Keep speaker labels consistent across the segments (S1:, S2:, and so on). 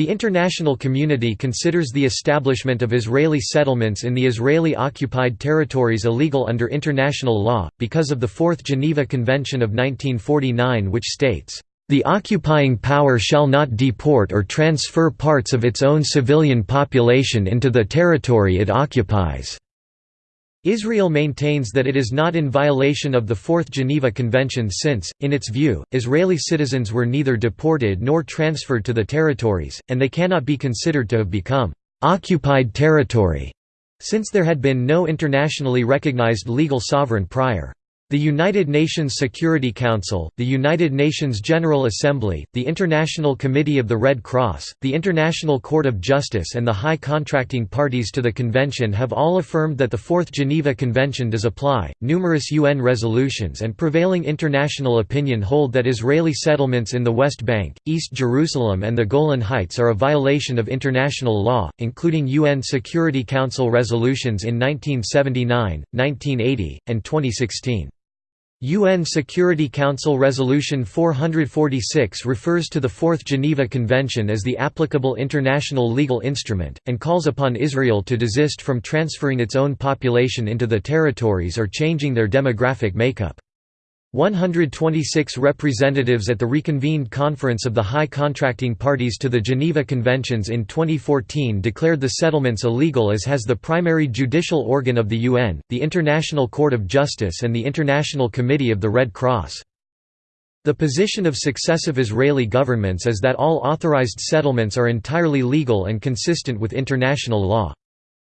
S1: The international community considers the establishment of Israeli settlements in the Israeli-occupied territories illegal under international law, because of the Fourth Geneva Convention of 1949 which states, "...the occupying power shall not deport or transfer parts of its own civilian population into the territory it occupies." Israel maintains that it is not in violation of the Fourth Geneva Convention since, in its view, Israeli citizens were neither deported nor transferred to the territories, and they cannot be considered to have become «occupied territory» since there had been no internationally recognized legal sovereign prior. The United Nations Security Council, the United Nations General Assembly, the International Committee of the Red Cross, the International Court of Justice and the high contracting parties to the convention have all affirmed that the Fourth Geneva Convention does apply. Numerous UN resolutions and prevailing international opinion hold that Israeli settlements in the West Bank, East Jerusalem and the Golan Heights are a violation of international law, including UN Security Council resolutions in 1979, 1980, and 2016. UN Security Council Resolution 446 refers to the Fourth Geneva Convention as the applicable international legal instrument, and calls upon Israel to desist from transferring its own population into the territories or changing their demographic makeup. 126 representatives at the reconvened Conference of the High Contracting Parties to the Geneva Conventions in 2014 declared the settlements illegal as has the primary judicial organ of the UN, the International Court of Justice and the International Committee of the Red Cross. The position of successive Israeli governments is that all authorized settlements are entirely legal and consistent with international law.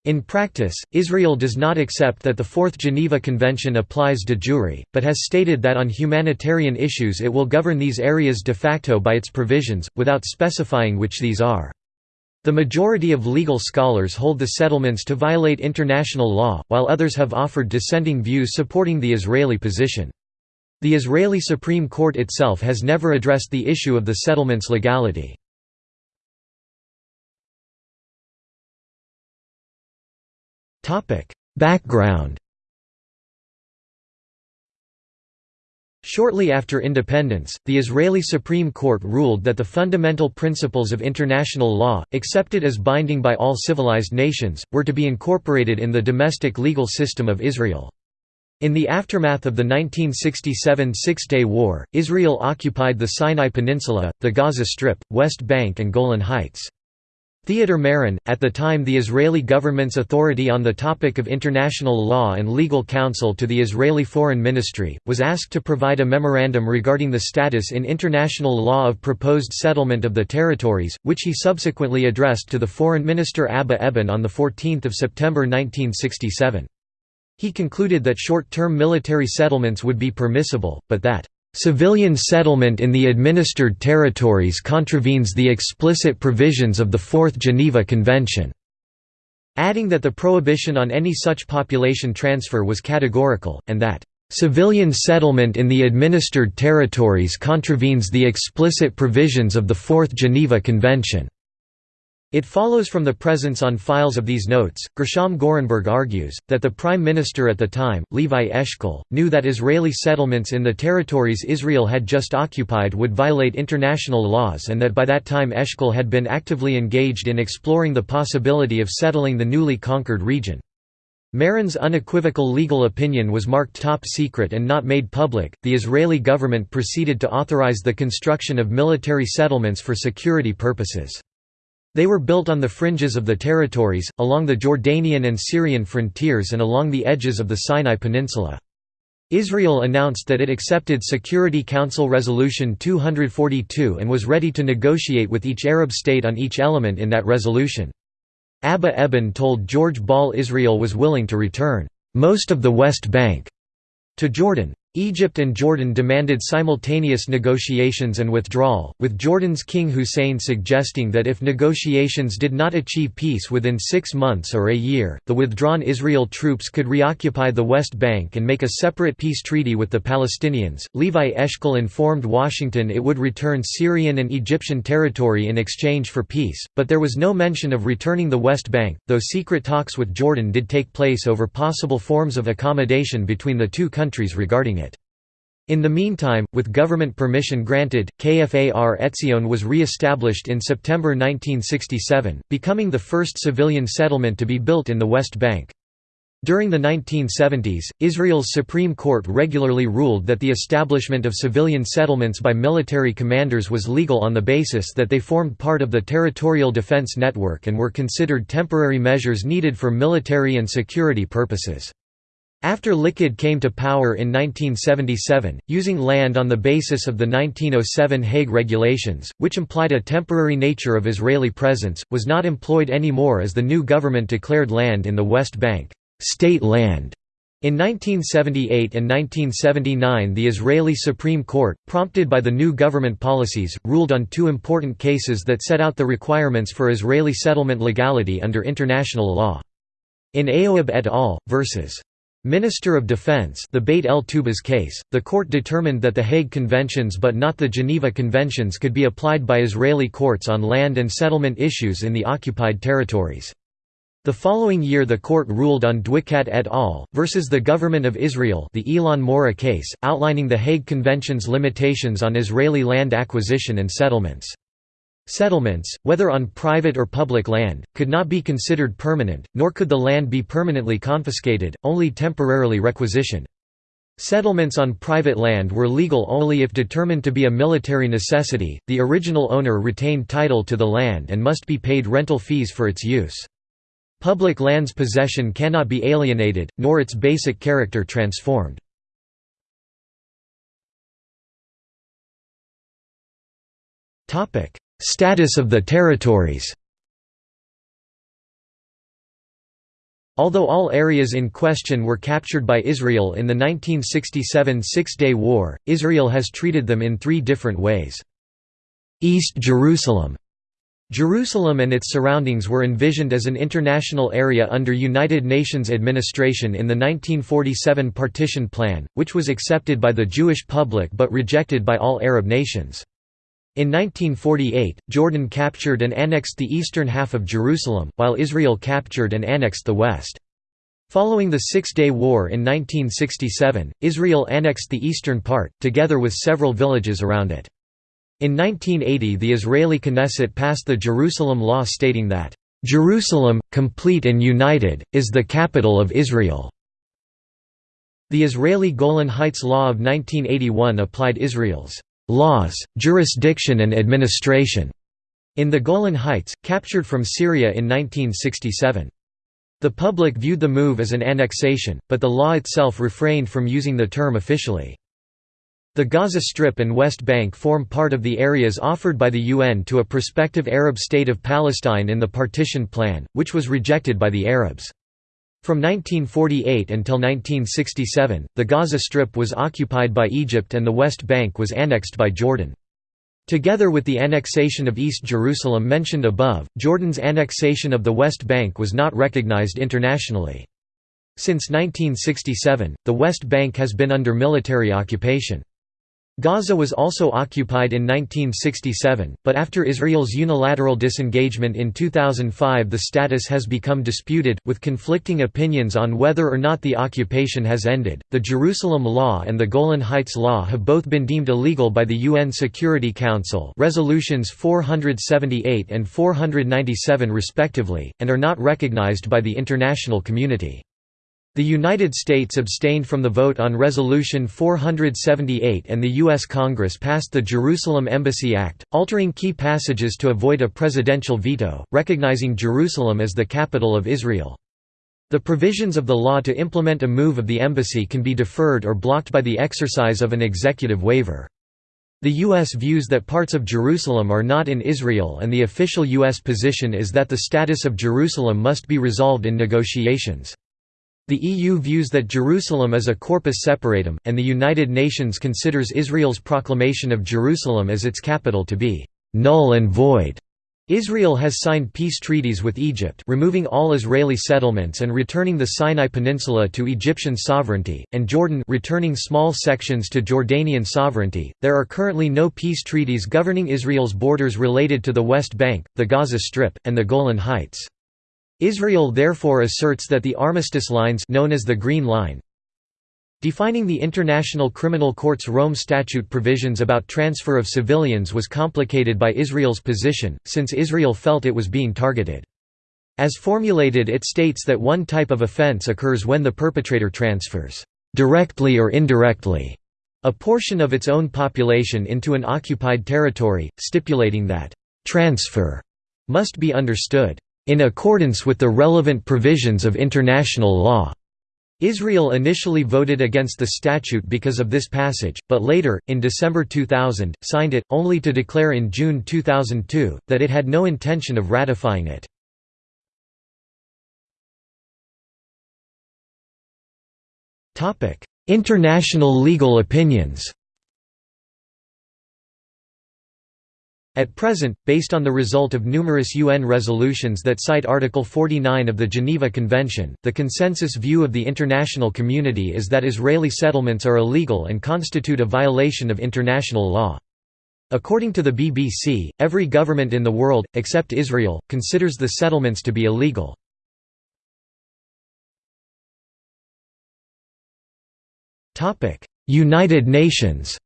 S1: In practice, Israel does not accept that the Fourth Geneva Convention applies de jure, but has stated that on humanitarian issues it will govern these areas de facto by its provisions, without specifying which these are. The majority of legal scholars hold the settlements to violate international law, while others have offered dissenting views supporting the Israeli position. The Israeli Supreme Court itself has never addressed the issue of the settlement's legality. Background Shortly after independence, the Israeli Supreme Court ruled that the fundamental principles of international law, accepted as binding by all civilized nations, were to be incorporated in the domestic legal system of Israel. In the aftermath of the 1967 Six-Day War, Israel occupied the Sinai Peninsula, the Gaza Strip, West Bank and Golan Heights. Theodor Meron, at the time the Israeli government's authority on the topic of international law and legal counsel to the Israeli Foreign Ministry, was asked to provide a memorandum regarding the status in international law of proposed settlement of the territories, which he subsequently addressed to the Foreign Minister Abba Eban on 14 September 1967. He concluded that short-term military settlements would be permissible, but that Civilian settlement in the administered territories contravenes the explicit provisions of the Fourth Geneva Convention", adding that the prohibition on any such population transfer was categorical, and that, "...civilian settlement in the administered territories contravenes the explicit provisions of the Fourth Geneva Convention." It follows from the presence on files of these notes, Gershom Gorenberg argues, that the Prime Minister at the time, Levi Eshkol, knew that Israeli settlements in the territories Israel had just occupied would violate international laws and that by that time Eshkol had been actively engaged in exploring the possibility of settling the newly conquered region. Meron's unequivocal legal opinion was marked top secret and not made public. The Israeli government proceeded to authorize the construction of military settlements for security purposes. They were built on the fringes of the territories, along the Jordanian and Syrian frontiers and along the edges of the Sinai Peninsula. Israel announced that it accepted Security Council Resolution 242 and was ready to negotiate with each Arab state on each element in that resolution. Abba Eban told George Ball Israel was willing to return most of the West Bank to Jordan. Egypt and Jordan demanded simultaneous negotiations and withdrawal, with Jordan's King Hussein suggesting that if negotiations did not achieve peace within six months or a year, the withdrawn Israel troops could reoccupy the West Bank and make a separate peace treaty with the Palestinians. Levi Eshkol informed Washington it would return Syrian and Egyptian territory in exchange for peace, but there was no mention of returning the West Bank, though secret talks with Jordan did take place over possible forms of accommodation between the two countries regarding In the meantime, with government permission granted, Kfar Etzion was re-established in September 1967, becoming the first civilian settlement to be built in the West Bank. During the 1970s, Israel's Supreme Court regularly ruled that the establishment of civilian settlements by military commanders was legal on the basis that they formed part of the territorial defense network and were considered temporary measures needed for military and security purposes. After Likud came to power in 1977, using land on the basis of the 1907 Hague Regulations, which implied a temporary nature of Israeli presence, was not employed anymore as the new government declared land in the West Bank, state land. In 1978 and 1979 the Israeli Supreme Court, prompted by the new government policies, ruled on two important cases that set out the requirements for Israeli settlement legality under international law. In Ayoub et al. vs. Minister of Defense the Beit el Tubas case, the court determined that the Hague Conventions but not the Geneva Conventions could be applied by Israeli courts on land and settlement issues in the occupied territories. The following year the court ruled on Dwikat et al. versus the Government of Israel the Elon Moreh case, outlining the Hague Convention's limitations on Israeli land acquisition and settlements. Settlements, whether on private or public land, could not be considered permanent, nor could the land be permanently confiscated, only temporarily requisitioned. Settlements on private land were legal only if determined to be a military necessity, the original owner retained title to the land and must be paid rental fees for its use. Public land's possession cannot be alienated, nor its basic character transformed. Status of the territories Although all areas in question were captured by Israel in the 1967 Six-Day War, Israel has treated them in three different ways. East Jerusalem Jerusalem and its surroundings were envisioned as an international area under United Nations administration in the 1947 Partition Plan, which was accepted by the Jewish public but rejected by all Arab nations. In 1948, Jordan captured and annexed the eastern half of Jerusalem, while Israel captured and annexed the west. Following the Six-Day War in 1967, Israel annexed the eastern part, together with several villages around it. In 1980 the Israeli Knesset passed the Jerusalem Law stating that, "...Jerusalem, complete and united, is the capital of Israel." The Israeli Golan Heights Law of 1981 applied Israel's laws, jurisdiction and administration in the Golan Heights, captured from Syria in 1967. The public viewed the move as an annexation, but the law itself refrained from using the term officially. The Gaza Strip and West Bank form part of the areas offered by the UN to a prospective Arab state of Palestine in the partition plan, which was rejected by the Arabs. From 1948 until 1967, the Gaza Strip was occupied by Egypt and the West Bank was annexed by Jordan. Together with the annexation of East Jerusalem mentioned above, Jordan's annexation of the West Bank was not recognized internationally. Since 1967, the West Bank has been under military occupation. Gaza was also occupied in 1967, but after Israel's unilateral disengagement in 2005 the status has become disputed, with conflicting opinions on whether or not the occupation has ended. The Jerusalem Law and the Golan Heights Law have both been deemed illegal by the UN Security Council resolutions 478 and 497 respectively, and are not recognized by the international community. The United States abstained from the vote on Resolution 478 and the U.S. Congress passed the Jerusalem Embassy Act, altering key passages to avoid a presidential veto, recognizing Jerusalem as the capital of Israel. The provisions of the law to implement a move of the embassy can be deferred or blocked by the exercise of an executive waiver. The U.S. views that parts of Jerusalem are not in Israel and the official U.S. position is that the status of Jerusalem must be resolved in negotiations. The EU views that Jerusalem is a corpus separatum, and the United Nations considers Israel's proclamation of Jerusalem as its capital to be «null and void». Israel has signed peace treaties with Egypt removing all Israeli settlements and returning the Sinai Peninsula to Egyptian sovereignty, and Jordan returning small sections to Jordanian sovereignty. There are currently no peace treaties governing Israel's borders related to the West Bank, the Gaza Strip, and the Golan Heights. Israel therefore asserts that the armistice lines known as the Green Line Defining the International Criminal Court's Rome Statute provisions about transfer of civilians was complicated by Israel's position, since Israel felt it was being targeted. As formulated it states that one type of offense occurs when the perpetrator transfers, "...directly or indirectly", a portion of its own population into an occupied territory, stipulating that, "...transfer", must be understood, "...in accordance with the relevant provisions of international law." Israel initially voted against the statute because of this passage, but later, in December 2000, signed it, only to declare in June 2002, that it had no intention of ratifying it. International legal opinions At present, based on the result of numerous UN resolutions that cite Article 49 of the Geneva Convention, the consensus view of the international community is that Israeli settlements are illegal and constitute a violation of international law. According to the BBC, every government in the world, except Israel, considers the settlements to be illegal. United Nations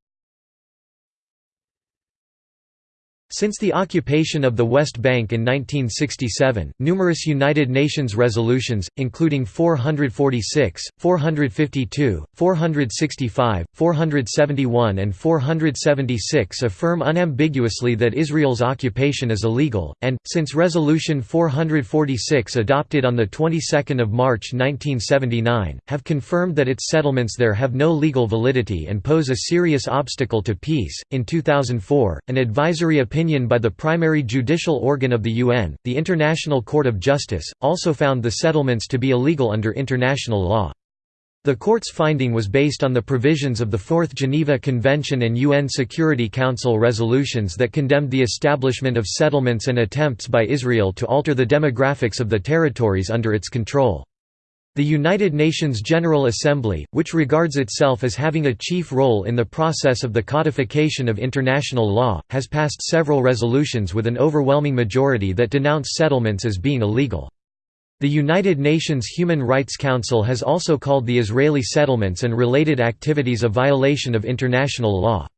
S1: Since the occupation of the West Bank in 1967, numerous United Nations resolutions, including 446, 452, 465, 471 and 476 affirm unambiguously that Israel's occupation is illegal, and, since Resolution 446 adopted on the 22nd of March 1979, have confirmed that its settlements there have no legal validity and pose a serious obstacle to peace. In 2004, an advisory opinion opinion by the primary judicial organ of the UN, the International Court of Justice, also found the settlements to be illegal under international law. The court's finding was based on the provisions of the Fourth Geneva Convention and UN Security Council resolutions that condemned the establishment of settlements and attempts by Israel to alter the demographics of the territories under its control. The United Nations General Assembly, which regards itself as having a chief role in the process of the codification of international law, has passed several resolutions with an overwhelming majority that denounce settlements as being illegal. The United Nations Human Rights Council has also called the Israeli settlements and related activities a violation of international law.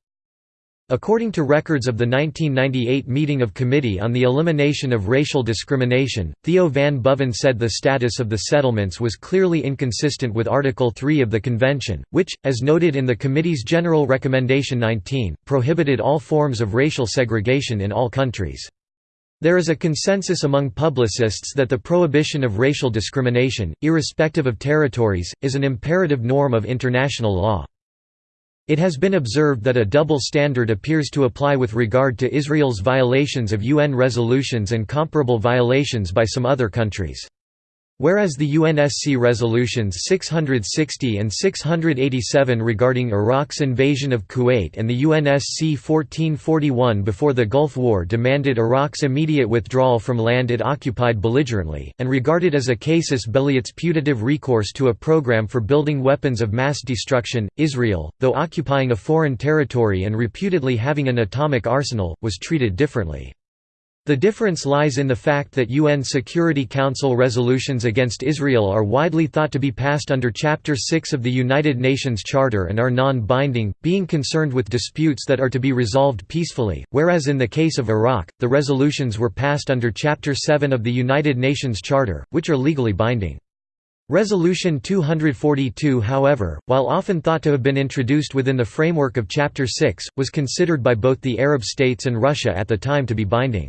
S1: According to records of the 1998 meeting of Committee on the Elimination of Racial Discrimination, Theo van Boven said the status of the settlements was clearly inconsistent with Article 3 of the Convention, which, as noted in the Committee's General Recommendation 19, prohibited all forms of racial segregation in all countries. There is a consensus among publicists that the prohibition of racial discrimination, irrespective of territories, is an imperative norm of international law. It has been observed that a double standard appears to apply with regard to Israel's violations of UN resolutions and comparable violations by some other countries. Whereas the UNSC resolutions 660 and 687 regarding Iraq's invasion of Kuwait and the UNSC 1441 before the Gulf War demanded Iraq's immediate withdrawal from land it occupied belligerently, and regarded as a casus belli its putative recourse to a program for building weapons of mass destruction, Israel, though occupying a foreign territory and reputedly having an atomic arsenal, was treated differently. The difference lies in the fact that UN Security Council resolutions against Israel are widely thought to be passed under Chapter 6 of the United Nations Charter and are non-binding, being concerned with disputes that are to be resolved peacefully, whereas in the case of Iraq, the resolutions were passed under Chapter 7 of the United Nations Charter, which are legally binding. Resolution 242 however, while often thought to have been introduced within the framework of Chapter 6, was considered by both the Arab states and Russia at the time to be binding.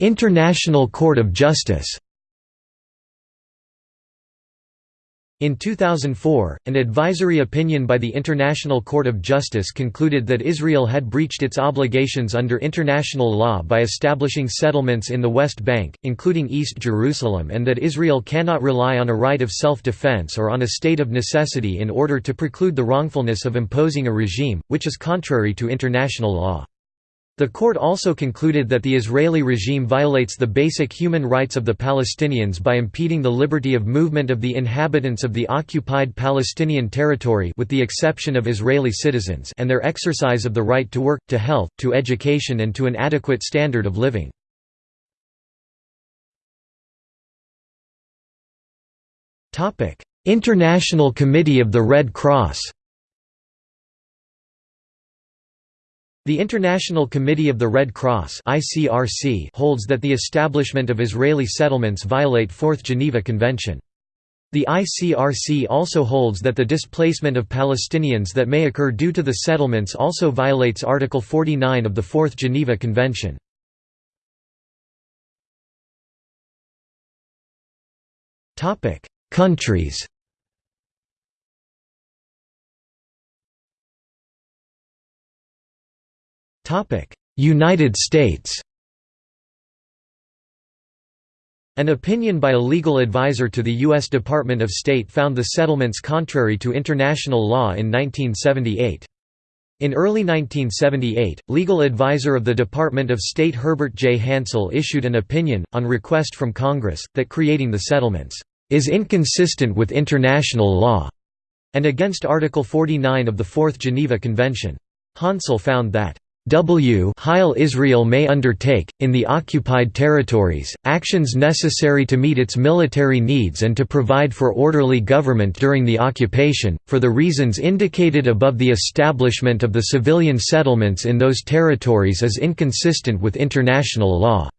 S1: International Court of Justice In 2004, an advisory opinion by the International Court of Justice concluded that Israel had breached its obligations under international law by establishing settlements in the West Bank, including East Jerusalem and that Israel cannot rely on a right of self-defense or on a state of necessity in order to preclude the wrongfulness of imposing a regime, which is contrary to international law. The court also concluded that the Israeli regime violates the basic human rights of the Palestinians by impeding the liberty of movement of the inhabitants of the occupied Palestinian territory with the exception of Israeli citizens and their exercise of the right to work, to health, to education and to an adequate standard of living. International Committee of the Red Cross The International Committee of the Red Cross holds that the establishment of Israeli settlements violate Fourth Geneva Convention. The ICRC also holds that the displacement of Palestinians that may occur due to the settlements also violates Article 49 of the Fourth Geneva Convention. Countries United States An opinion by a legal advisor to the U.S. Department of State found the settlements contrary to international law in 1978. In early 1978, legal advisor of the Department of State Herbert J. Hansel issued an opinion, on request from Congress, that creating the settlements, "...is inconsistent with international law," and against Article 49 of the Fourth Geneva Convention. Hansel found that W Heil Israel may undertake, in the occupied territories, actions necessary to meet its military needs and to provide for orderly government during the occupation, for the reasons indicated above the establishment of the civilian settlements in those territories is inconsistent with international law."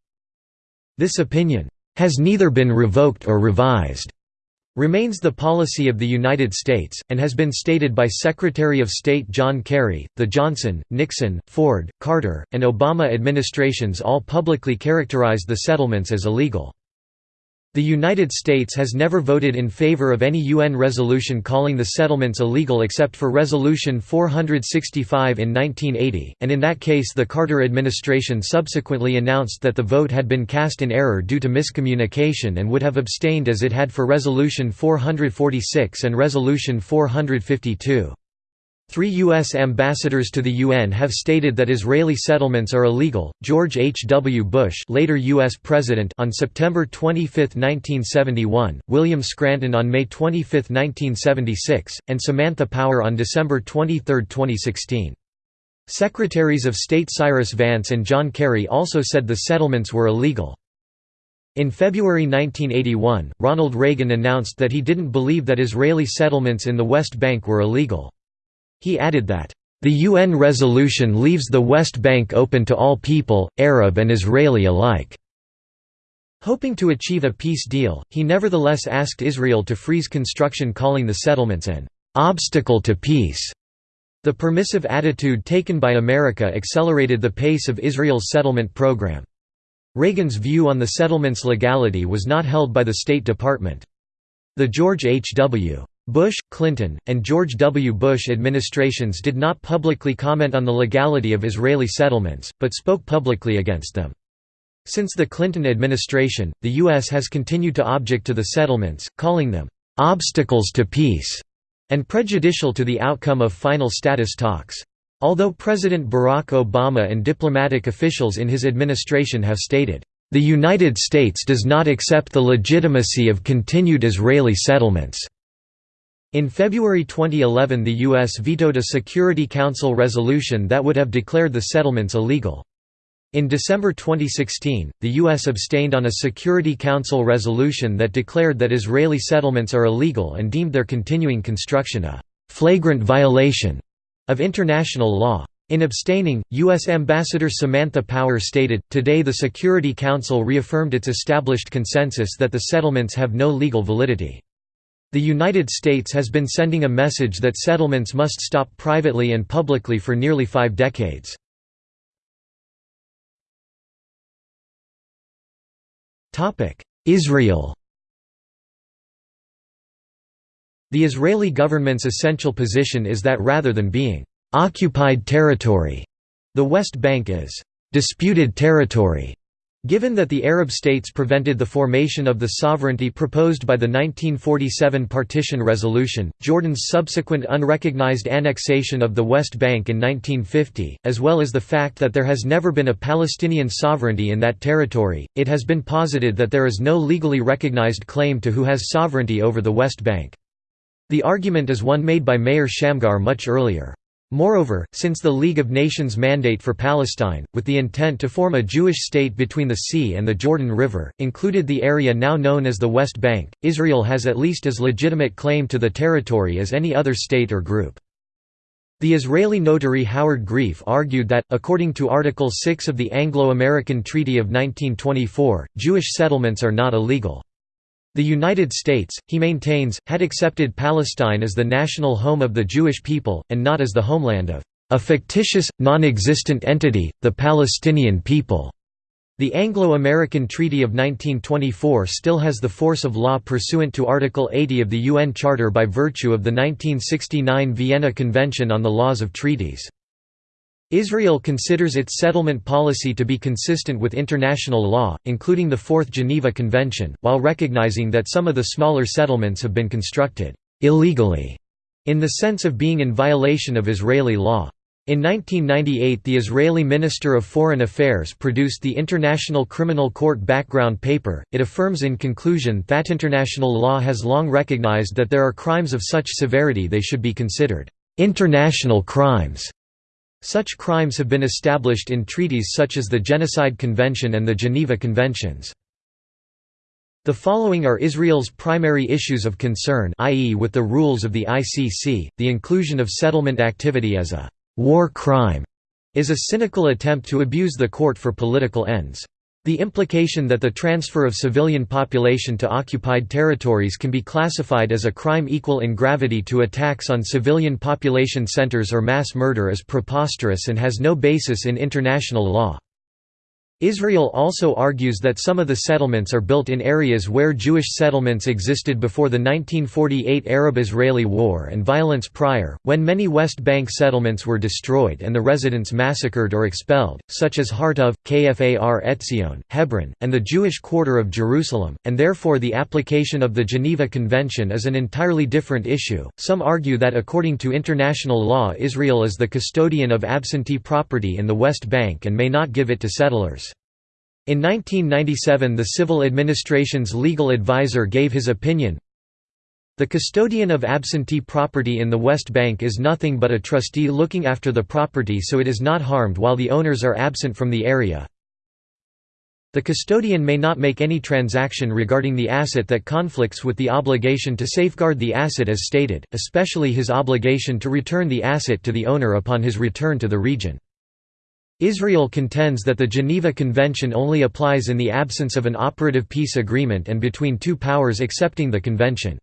S1: This opinion, "...has neither been revoked or revised." Remains the policy of the United States, and has been stated by Secretary of State John Kerry, the Johnson, Nixon, Ford, Carter, and Obama administrations all publicly characterized the settlements as illegal. The United States has never voted in favor of any UN resolution calling the settlements illegal except for Resolution 465 in 1980, and in that case the Carter administration subsequently announced that the vote had been cast in error due to miscommunication and would have abstained as it had for Resolution 446 and Resolution 452. Three U.S. ambassadors to the UN have stated that Israeli settlements are illegal, George H. W. Bush later U.S. President on September 25, 1971, William Scranton on May 25, 1976, and Samantha Power on December 23, 2016. Secretaries of State Cyrus Vance and John Kerry also said the settlements were illegal. In February 1981, Ronald Reagan announced that he didn't believe that Israeli settlements in the West Bank were illegal. He added that, "...the UN resolution leaves the West Bank open to all people, Arab and Israeli alike." Hoping to achieve a peace deal, he nevertheless asked Israel to freeze construction calling the settlements an "...obstacle to peace." The permissive attitude taken by America accelerated the pace of Israel's settlement program. Reagan's view on the settlement's legality was not held by the State Department. The George H. W. Bush, Clinton, and George W. Bush administrations did not publicly comment on the legality of Israeli settlements, but spoke publicly against them. Since the Clinton administration, the U.S. has continued to object to the settlements, calling them, "...obstacles to peace", and prejudicial to the outcome of final status talks. Although President Barack Obama and diplomatic officials in his administration have stated, "...the United States does not accept the legitimacy of continued Israeli settlements." In February 2011 the U.S. vetoed a Security Council resolution that would have declared the settlements illegal. In December 2016, the U.S. abstained on a Security Council resolution that declared that Israeli settlements are illegal and deemed their continuing construction a «flagrant violation» of international law. In abstaining, U.S. Ambassador Samantha Power stated, Today the Security Council reaffirmed its established consensus that the settlements have no legal validity. The United States has been sending a message that settlements must stop privately and publicly for nearly five decades. Israel The Israeli government's essential position is that rather than being «occupied territory», the West Bank is «disputed territory» Given that the Arab states prevented the formation of the sovereignty proposed by the 1947 partition resolution, Jordan's subsequent unrecognized annexation of the West Bank in 1950, as well as the fact that there has never been a Palestinian sovereignty in that territory, it has been posited that there is no legally recognized claim to who has sovereignty over the West Bank. The argument is one made by Meir Shamgar much earlier. Moreover, since the League of Nations mandate for Palestine, with the intent to form a Jewish state between the sea and the Jordan River, included the area now known as the West Bank, Israel has at least as legitimate claim to the territory as any other state or group. The Israeli notary Howard Grief argued that, according to Article 6 of the Anglo-American Treaty of 1924, Jewish settlements are not illegal. The United States, he maintains, had accepted Palestine as the national home of the Jewish people, and not as the homeland of a fictitious, non-existent entity, the Palestinian people. The Anglo-American Treaty of 1924 still has the force of law pursuant to Article 80 of the UN Charter by virtue of the 1969 Vienna Convention on the Laws of Treaties. Israel considers its settlement policy to be consistent with international law, including the Fourth Geneva Convention, while recognizing that some of the smaller settlements have been constructed illegally, in the sense of being in violation of Israeli law. In 1998 the Israeli Minister of Foreign Affairs produced the International Criminal Court background paper. It affirms in conclusion that international law has long recognized that there are crimes of such severity they should be considered international crimes such crimes have been established in treaties such as the Genocide Convention and the Geneva Conventions. The following are Israel's primary issues of concern i.e. with the rules of the ICC, the inclusion of settlement activity as a «war crime» is a cynical attempt to abuse the court for political ends. The implication that the transfer of civilian population to occupied territories can be classified as a crime equal in gravity to attacks on civilian population centers or mass murder is preposterous and has no basis in international law. Israel also argues that some of the settlements are built in areas where Jewish settlements existed before the 1948 Arab-Israeli War and violence prior, when many West Bank settlements were destroyed and the residents massacred or expelled, such as Hartuv, Kfar Etzion, Hebron, and the Jewish quarter of Jerusalem, and therefore the application of the Geneva Convention is an entirely different issue. Some argue that according to international law Israel is the custodian of absentee property in the West Bank and may not give it to settlers. In 1997 the civil administration's legal advisor gave his opinion, the custodian of absentee property in the West Bank is nothing but a trustee looking after the property so it is not harmed while the owners are absent from the area. The custodian may not make any transaction regarding the asset that conflicts with the obligation to safeguard the asset as stated, especially his obligation to return the asset to the owner upon his return to the region. Israel contends that the Geneva Convention only applies in the absence of an operative peace agreement and between two powers accepting the convention.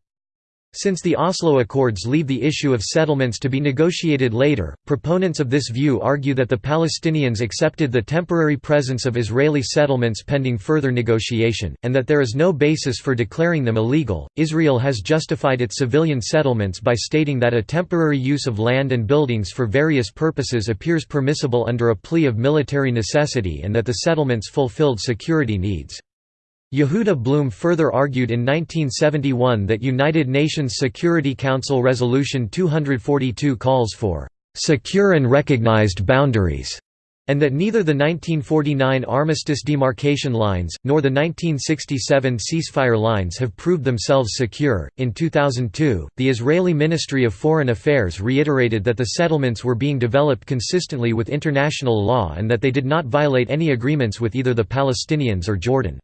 S1: Since the Oslo Accords leave the issue of settlements to be negotiated later, proponents of this view argue that the Palestinians accepted the temporary presence of Israeli settlements pending further negotiation, and that there is no basis for declaring them illegal. Israel has justified its civilian settlements by stating that a temporary use of land and buildings for various purposes appears permissible under a plea of military necessity and that the settlements fulfilled security needs. Yehuda Blum further argued in 1971 that United Nations Security Council Resolution 242 calls for "...secure and recognized boundaries", and that neither the 1949 armistice demarcation lines, nor the 1967 ceasefire lines have proved themselves secure. In 2002, the Israeli Ministry of Foreign Affairs reiterated that the settlements were being developed consistently with international law and that they did not violate any agreements with either the Palestinians or Jordan.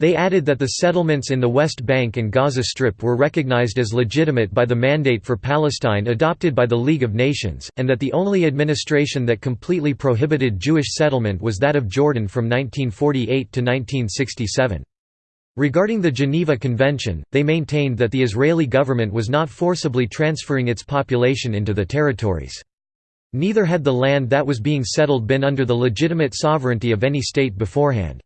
S1: They added that the settlements in the West Bank and Gaza Strip were recognized as legitimate by the Mandate for Palestine adopted by the League of Nations, and that the only administration that completely prohibited Jewish settlement was that of Jordan from 1948 to 1967. Regarding the Geneva Convention, they maintained that the Israeli government was not forcibly transferring its population into the territories. Neither had the land that was being settled been under the legitimate sovereignty of any state beforehand.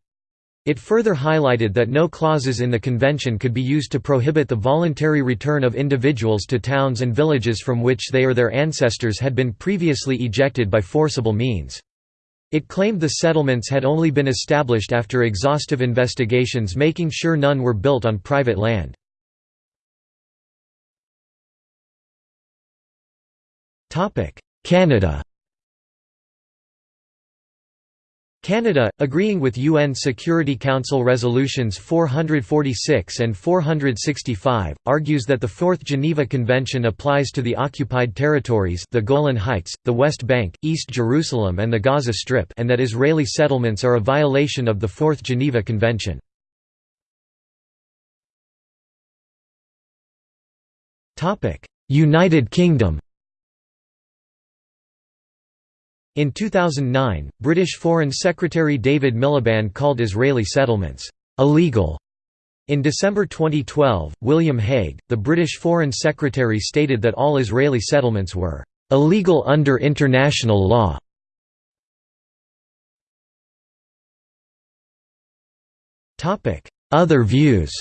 S1: It further highlighted that no clauses in the convention could be used to prohibit the voluntary return of individuals to towns and villages from which they or their ancestors had been previously ejected by forcible means. It claimed the settlements had only been established after exhaustive investigations making sure none were built on private land. Canada Canada, agreeing with UN Security Council Resolutions 446 and 465, argues that the Fourth Geneva Convention applies to the occupied territories the Golan Heights, the West Bank, East Jerusalem and the Gaza Strip and that Israeli settlements are a violation of the Fourth Geneva Convention. United Kingdom In 2009, British Foreign Secretary David Miliband called Israeli settlements illegal. In December 2012, William Hague, the British Foreign Secretary stated that all Israeli settlements were illegal under international law. Other views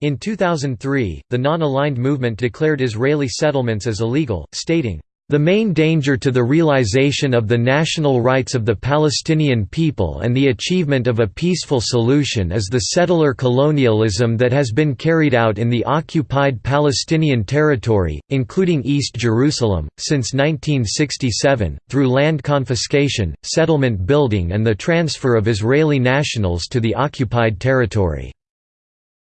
S1: In 2003, the Non-Aligned Movement declared Israeli settlements as illegal, stating, "...the main danger to the realization of the national rights of the Palestinian people and the achievement of a peaceful solution is the settler colonialism that has been carried out in the occupied Palestinian territory, including East Jerusalem, since 1967, through land confiscation, settlement building and the transfer of Israeli nationals to the occupied territory."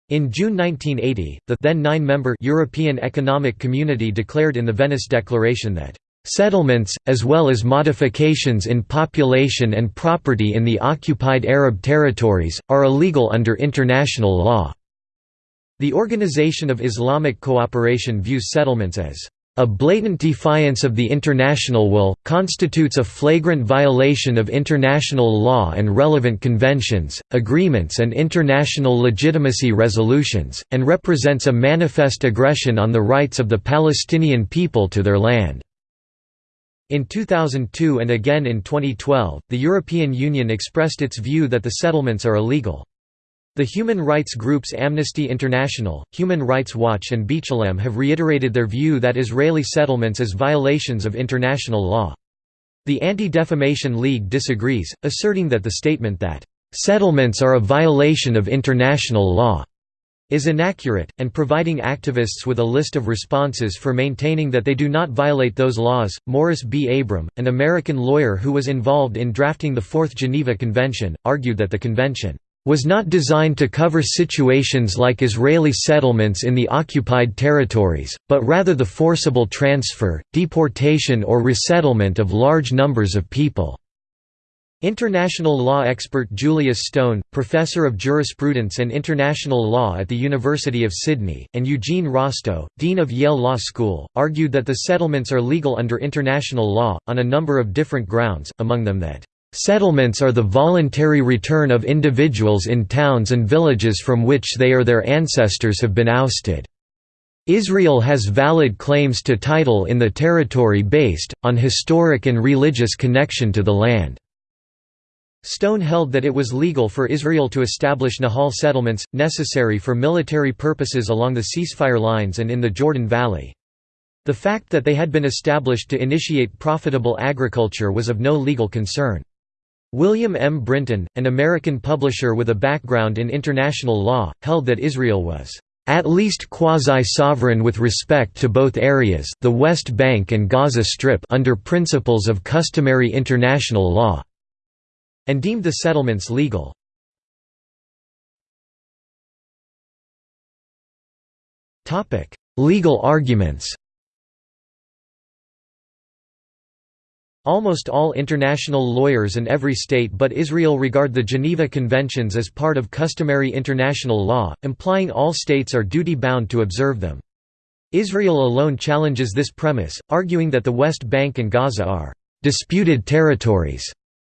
S1: In June 1980, the then nine-member European Economic Community declared in the Venice Declaration that Settlements, as well as modifications in population and property in the occupied Arab territories, are illegal under international law." The Organization of Islamic Cooperation views settlements as a blatant defiance of the international will, constitutes a flagrant violation of international law and relevant conventions, agreements and international legitimacy resolutions, and represents a manifest aggression on the rights of the Palestinian people to their land. In 2002 and again in 2012, the European Union expressed its view that the settlements are illegal. The human rights groups Amnesty International, Human Rights Watch and B'Tselem have reiterated their view that Israeli settlements as violations of international law. The Anti-Defamation League disagrees, asserting that the statement that, "...settlements are a violation of international law." is inaccurate, and providing activists with a list of responses for maintaining that they do not violate those laws. Morris B. Abram, an American lawyer who was involved in drafting the Fourth Geneva Convention, argued that the convention was not designed to cover situations like Israeli settlements in the occupied territories, but rather the forcible transfer, deportation or resettlement of large numbers of people. International law expert Julius Stone, professor of jurisprudence and international law at the University of Sydney, and Eugene Rostow, dean of Yale Law School, argued that the settlements are legal under international law, on a number of different grounds, among them that Settlements are the voluntary return of individuals in towns and villages from which they or their ancestors have been ousted. Israel has valid claims to title in the territory based, on historic and religious connection to the land. Stone held that it was legal for Israel to establish Nahal settlements, necessary for military purposes along the ceasefire lines and in the Jordan Valley. The fact that they had been established to initiate profitable agriculture was of no legal concern. William M. Brinton, an American publisher with a background in international law, held that Israel was at least quasi-sovereign with respect to both areas the West Bank and Gaza Strip under principles of customary international law", and deemed the settlements legal. Legal arguments Almost all international lawyers and every state but Israel regard the Geneva Conventions as part of customary international law, implying all states are duty-bound to observe them. Israel alone challenges this premise, arguing that the West Bank and Gaza are «disputed territories»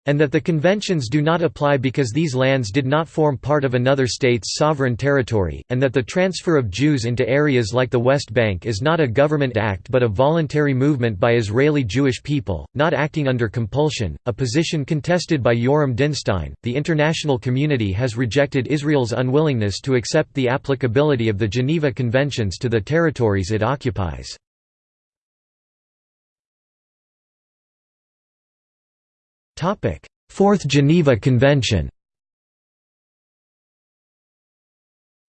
S1: and that the conventions do not apply because these lands did not form part of another state's sovereign territory, and that the transfer of Jews into areas like the West Bank is not a government act but a voluntary movement by Israeli Jewish people, not acting under compulsion, a position contested by Yoram Dinstein. The international community has rejected Israel's unwillingness to accept the applicability of the Geneva Conventions to the territories it occupies. Fourth Geneva Convention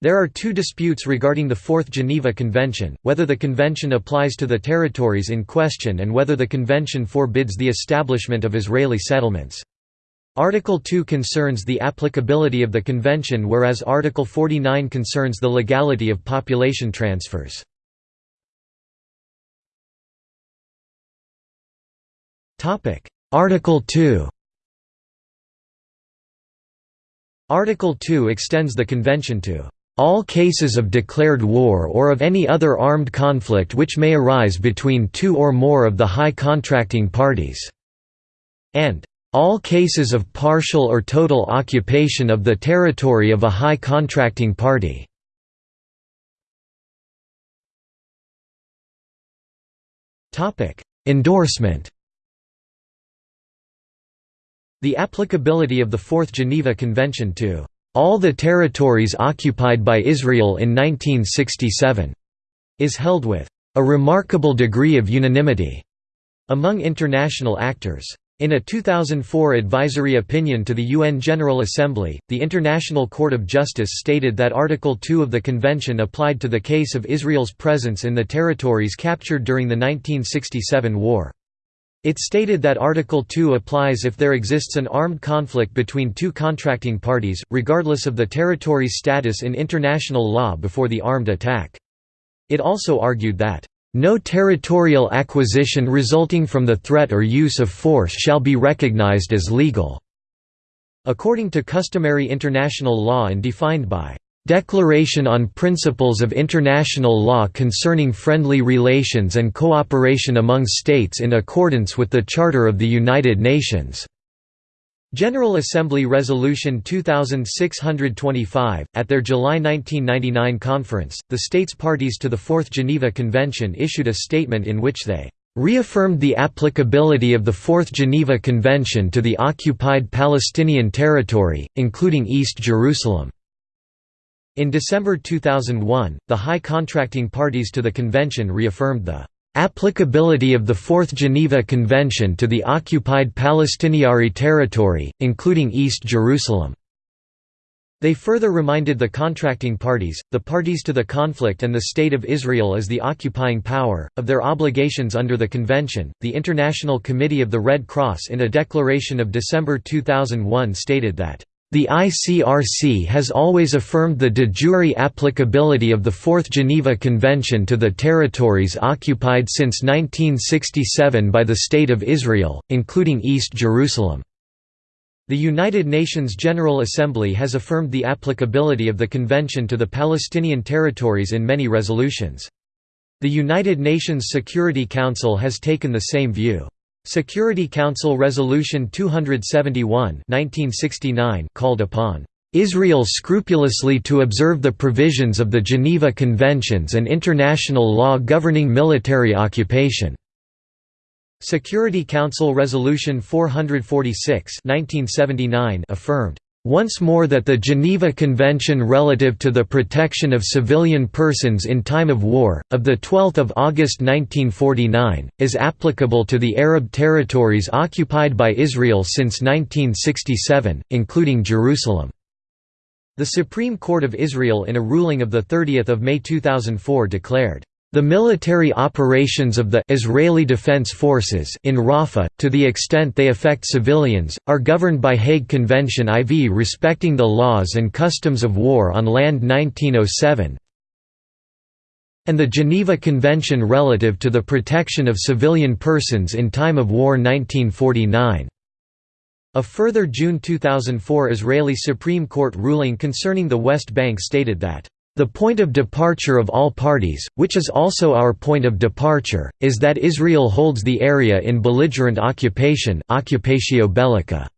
S1: There are two disputes regarding the Fourth Geneva Convention, whether the convention applies to the territories in question and whether the convention forbids the establishment of Israeli settlements. Article 2 concerns the applicability of the convention whereas Article 49 concerns the legality of population transfers. Article 2 Article 2 extends the convention to all cases of declared war or of any other armed conflict which may arise between two or more of the high contracting parties", and all cases of partial or total occupation of the territory of a high contracting party. Endorsement The applicability of the Fourth Geneva Convention to all the territories occupied by Israel in 1967 is held with a remarkable degree of unanimity among international actors. In a 2004 advisory opinion to the UN General Assembly, the International Court of Justice stated that Article 2 of the Convention applied to the case of Israel's presence in the territories captured during the 1967 war. It stated that Article 2 applies if there exists an armed conflict between two contracting parties, regardless of the territory's status in international law before the armed attack. It also argued that no territorial acquisition resulting from the threat or use of force shall be recognized as legal." According to customary international law and defined by Declaration on Principles of International Law Concerning Friendly Relations and Cooperation among States in accordance with the Charter of the United Nations. General Assembly Resolution 2625, at their July 1999 conference, the states parties to the Fourth Geneva Convention issued a statement in which they reaffirmed the applicability of the Fourth Geneva Convention to the occupied Palestinian territory, including East Jerusalem. In December 2001, the high contracting parties to the convention reaffirmed the Applicability of the Fourth Geneva Convention to the occupied Palestinian territory, including East Jerusalem. They further reminded the contracting parties, the parties to the conflict and the State of Israel as the occupying power, of their obligations under the convention. The International Committee of the Red Cross in a declaration of December 2001 stated that the ICRC has always affirmed the de jure applicability of the Fourth Geneva Convention to the territories occupied since 1967 by the State of Israel, including East Jerusalem. The United Nations General Assembly has affirmed the applicability of the Convention to the Palestinian territories in many resolutions. The United Nations Security Council has taken the same view. Security Council Resolution 271 1969 called upon Israel scrupulously to observe the provisions of the Geneva Conventions and international law governing military occupation. Security Council Resolution 446 1979 affirmed once more that the Geneva Convention relative to the protection of civilian persons in time of war, of 12 August 1949, is applicable to the Arab territories occupied by Israel since 1967, including Jerusalem. The Supreme Court of Israel in a ruling of 30 May 2004 declared the military operations of the Israeli Defense Forces in Rafah, to the extent they affect civilians, are governed by Hague Convention IV respecting the laws and customs of war on land 1907 and the Geneva Convention relative to the protection of civilian persons in time of war 1949. A further June 2004 Israeli Supreme Court ruling concerning the West Bank stated that the point of departure of all parties, which is also our point of departure, is that Israel holds the area in belligerent occupation occupatio bellica",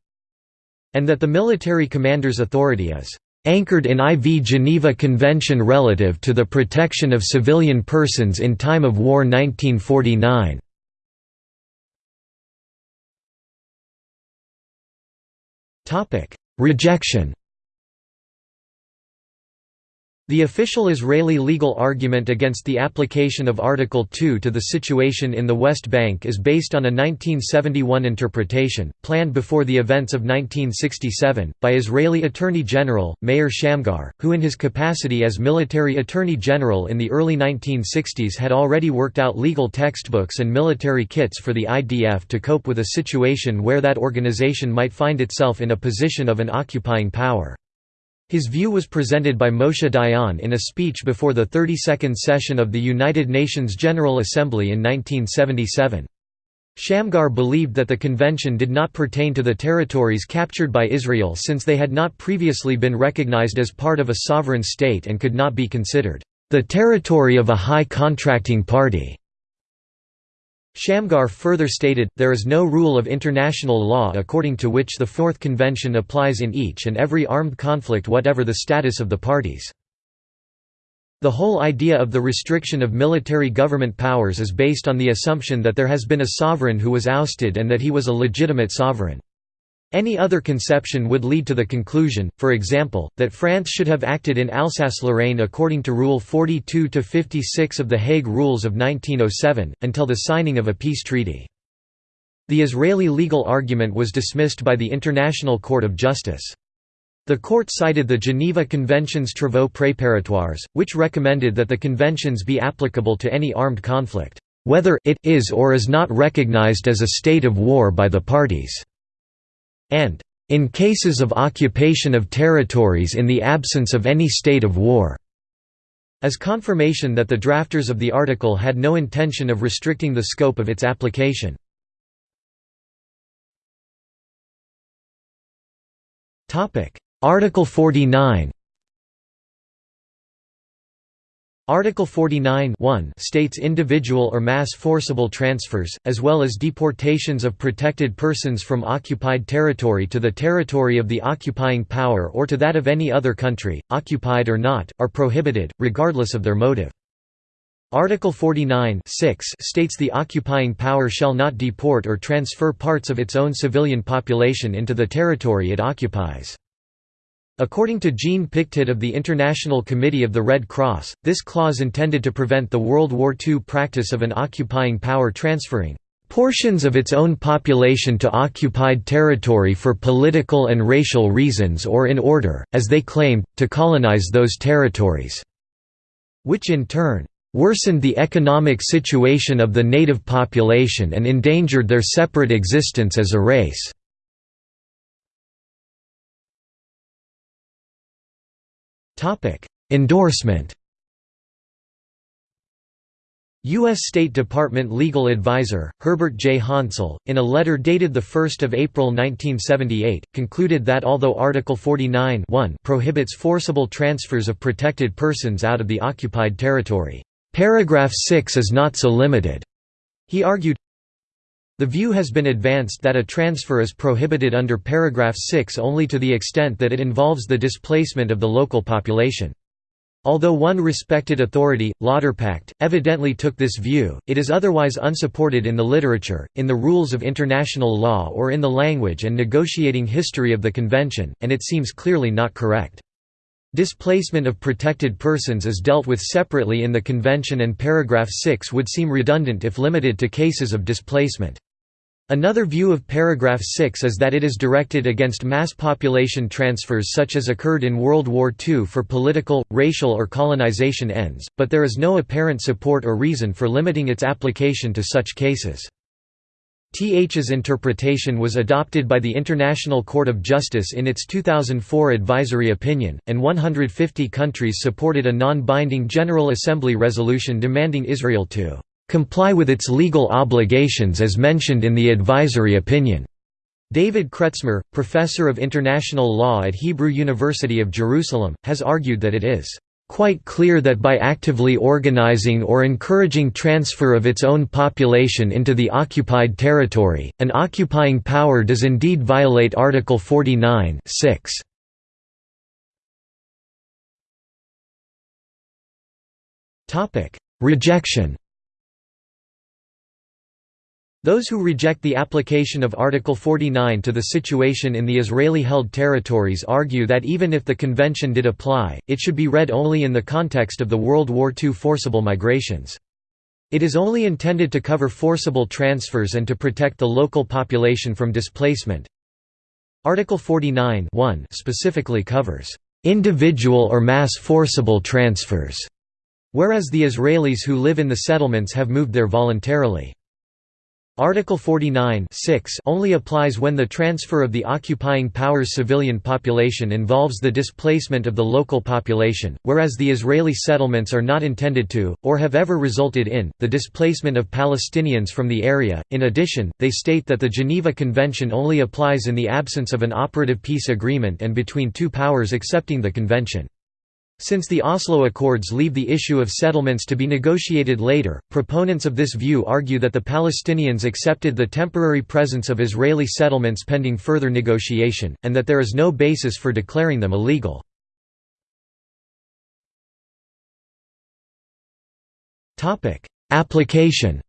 S1: and that the military commander's authority is "...anchored in IV Geneva Convention relative to the protection of civilian persons in time of war 1949." Rejection The official Israeli legal argument against the application of Article 2 to the situation in the West Bank is based on a 1971 interpretation, planned before the events of 1967, by Israeli Attorney General, Meir Shamgar, who in his capacity as military Attorney General in the early 1960s had already worked out legal textbooks and military kits for the IDF to cope with a situation where that organization might find itself in a position of an occupying power. His view was presented by Moshe Dayan in a speech before the 32nd session of the United Nations General Assembly in 1977. Shamgar believed that the convention did not pertain to the territories captured by Israel since they had not previously been recognized as part of a sovereign state and could not be considered the territory of a high contracting party. Shamgar further stated, there is no rule of international law according to which the Fourth Convention applies in each and every armed conflict whatever the status of the parties. The whole idea of the restriction of military government powers is based on the assumption that there has been a sovereign who was ousted and that he was a legitimate sovereign. Any other conception would lead to the conclusion, for example, that France should have acted in Alsace-Lorraine according to Rule 42–56 of the Hague Rules of 1907, until the signing of a peace treaty. The Israeli legal argument was dismissed by the International Court of Justice. The court cited the Geneva Convention's Travaux Préparatoires, which recommended that the conventions be applicable to any armed conflict, whether it is or is not recognized as a state of war by the parties and in cases of occupation of territories in the absence of any state of war", as confirmation that the drafters of the article had no intention of restricting the scope of its application. Article 49 Article 49 states individual or mass forcible transfers, as well as deportations of protected persons from occupied territory to the territory of the occupying power or to that of any other country, occupied or not, are prohibited, regardless of their motive. Article 49 states the occupying power shall not deport or transfer parts of its own civilian population into the territory it occupies. According to Jean Pictet of the International Committee of the Red Cross, this clause intended to prevent the World War II practice of an occupying power transferring portions of its own population to occupied territory for political and racial reasons or in order, as they claimed, to colonize those territories", which in turn worsened the economic situation of the native population and endangered their separate existence as a race. Topic: Endorsement. U.S. State Department legal advisor, Herbert J. Hansell, in a letter dated 1 April 1978, concluded that although Article 49 prohibits forcible transfers of protected persons out of the occupied territory, paragraph 6 is not so limited. He argued, the view has been advanced that a transfer is prohibited under paragraph 6 only to the extent that it involves the displacement of the local population. Although one respected authority, Lauterpacht, evidently took this view, it is otherwise unsupported in the literature, in the rules of international law or in the language and negotiating history of the Convention, and it seems clearly not correct. Displacement of protected persons is dealt with separately in the Convention and paragraph 6 would seem redundant if limited to cases of displacement. Another view of paragraph 6 is that it is directed against mass population transfers such as occurred in World War II for political, racial or colonization ends, but there is no apparent support or reason for limiting its application to such cases. TH's interpretation was adopted by the International Court of Justice in its 2004 advisory opinion, and 150 countries supported a non-binding General Assembly resolution demanding Israel to comply with its legal obligations as mentioned in the advisory opinion. David Kretzmer, professor of international law at Hebrew University of Jerusalem, has argued that it is quite clear that by actively organizing or encouraging transfer of its own population into the occupied territory, an occupying power does indeed violate Article 49 6. Rejection Those who reject the application of Article 49 to the situation in the Israeli-held territories argue that even if the convention did apply, it should be read only in the context of the World War II forcible migrations. It is only intended to cover forcible transfers and to protect the local population from displacement. Article 49 specifically covers individual or mass forcible transfers, whereas the Israelis who live in the settlements have moved there voluntarily. Article 49 only applies when the transfer of the occupying power's civilian population involves the displacement of the local population, whereas the Israeli settlements are not intended to, or have ever resulted in, the displacement of Palestinians from the area. In addition, they state that the Geneva Convention only applies in the absence of an operative peace agreement and between two powers accepting the convention. Since the Oslo Accords leave the issue of settlements to be negotiated later, proponents of this view argue that the Palestinians accepted the temporary presence of Israeli settlements pending further negotiation, and that there is no basis for declaring them illegal. Application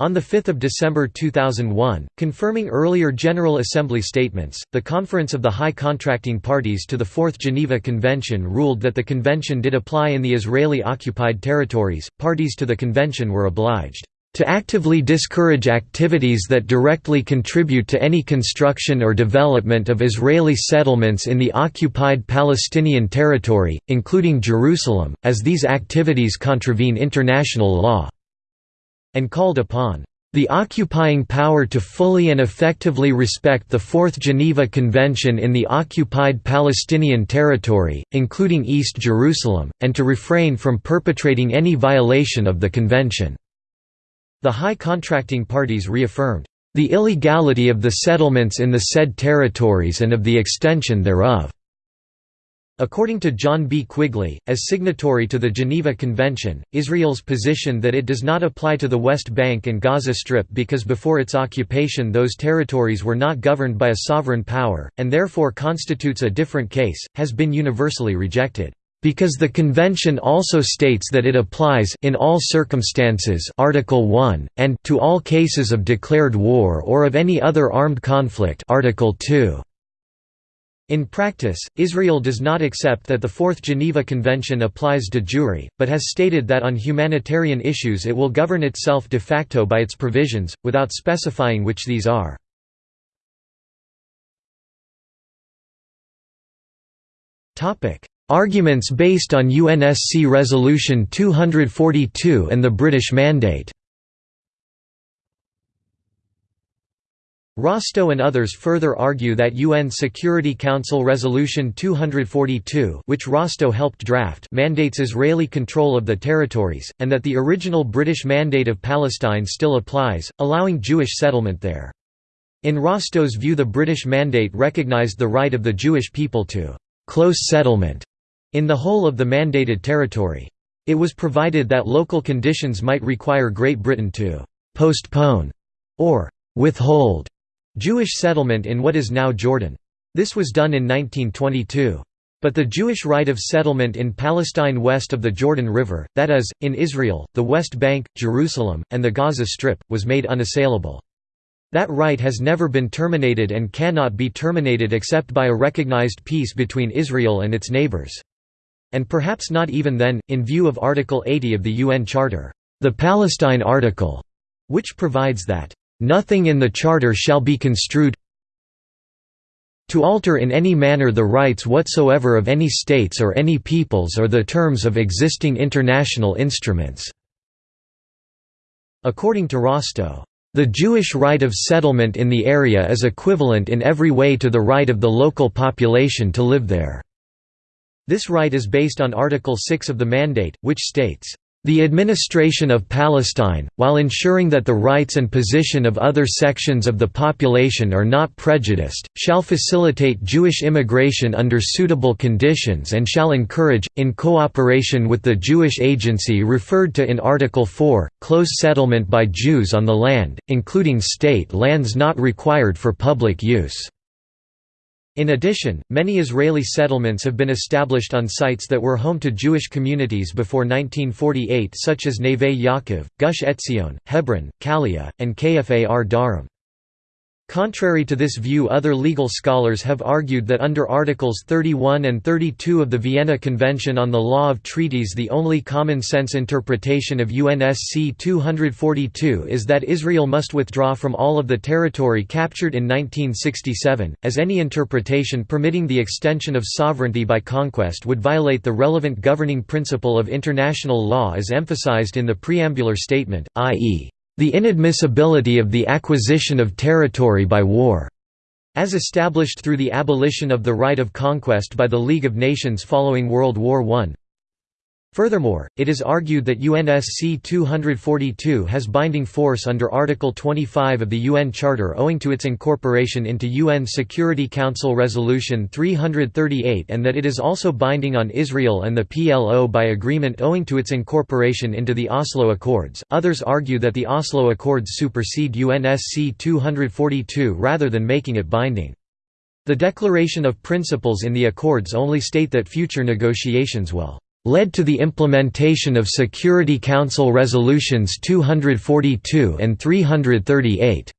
S1: On 5 December 2001, confirming earlier General Assembly statements, the Conference of the High Contracting Parties to the Fourth Geneva Convention ruled that the convention did apply in the Israeli-occupied territories. Parties to the convention were obliged to actively discourage activities that directly contribute to any construction or development of Israeli settlements in the occupied Palestinian territory, including Jerusalem, as these activities contravene international law and called upon the occupying power to fully and effectively respect the Fourth Geneva Convention in the occupied Palestinian territory, including East Jerusalem, and to refrain from perpetrating any violation of the convention." The high contracting parties reaffirmed, "...the illegality of the settlements in the said territories and of the extension thereof." According to John B. Quigley, as signatory to the Geneva Convention, Israel's position that it does not apply to the West Bank and Gaza Strip because before its occupation those territories were not governed by a sovereign power, and therefore constitutes a different case, has been universally rejected. Because the convention also states that it applies in all circumstances Article 1 and to all cases of declared war or of any other armed conflict Article 2. In practice, Israel does not accept that the Fourth Geneva Convention applies de jure, but has stated that on humanitarian issues it will govern itself de facto by its provisions, without specifying which these are. Arguments based on UNSC Resolution 242 and the British Mandate Rostow and others further argue that UN Security Council Resolution 242 which Rostow helped draft mandates Israeli control of the territories, and that the original British Mandate of Palestine still applies, allowing Jewish settlement there. In Rostow's view the British Mandate recognized the right of the Jewish people to «close settlement» in the whole of the mandated territory. It was provided that local conditions might require Great Britain to «postpone» or «withhold» Jewish settlement in what is now Jordan. This was done in 1922. But the Jewish right of settlement in Palestine west of the Jordan River, that is, in Israel, the West Bank, Jerusalem, and the Gaza Strip, was made unassailable. That right has never been terminated and cannot be terminated except by a recognized peace between Israel and its neighbors. And perhaps not even then, in view of Article 80 of the UN Charter, the Palestine Article, which provides that Nothing in the Charter shall be construed to alter in any manner the rights whatsoever of any states or any peoples or the terms of existing international instruments." According to Rostow, "...the Jewish right of settlement in the area is equivalent in every way to the right of the local population to live there." This right is based on Article 6 of the Mandate, which states, the administration of Palestine, while ensuring that the rights and position of other sections of the population are not prejudiced, shall facilitate Jewish immigration under suitable conditions and shall encourage, in cooperation with the Jewish agency referred to in Article 4, close settlement by Jews on the land, including state lands not required for public use." In addition, many Israeli settlements have been established on sites that were home to Jewish communities before 1948 such as Neve Yaakov, Gush Etzion, Hebron, Kalia, and Kfar Darom. Contrary to this view other legal scholars have argued that under Articles 31 and 32 of the Vienna Convention on the Law of Treaties the only common-sense interpretation of UNSC 242 is that Israel must withdraw from all of the territory captured in 1967, as any interpretation permitting the extension of sovereignty by conquest would violate the relevant governing principle of international law as emphasized in the preambular statement, i.e the inadmissibility of the acquisition of territory by war, as established through the abolition of the right of conquest by the League of Nations following World War I. Furthermore, it is argued that UNSC 242 has binding force under Article 25 of the UN Charter owing to its incorporation into UN Security Council Resolution 338 and that it is also binding on Israel and the PLO by agreement owing to its incorporation into the Oslo Accords. Others argue that the Oslo Accords supersede UNSC 242 rather than making it binding. The Declaration of Principles in the Accords only state that future negotiations will led to the implementation of Security Council Resolutions 242 and 338.